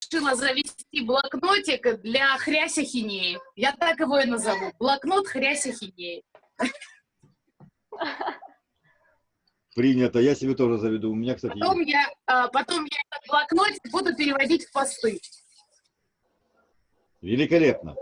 решила завести блокнотик для хряся хинеи. Я так его и назову. Блокнот хряся хинеи. Принято, я себе тоже заведу. У меня, кстати, Потом есть. я, а, потом я этот блокнотик буду переводить в посты. Великолепно.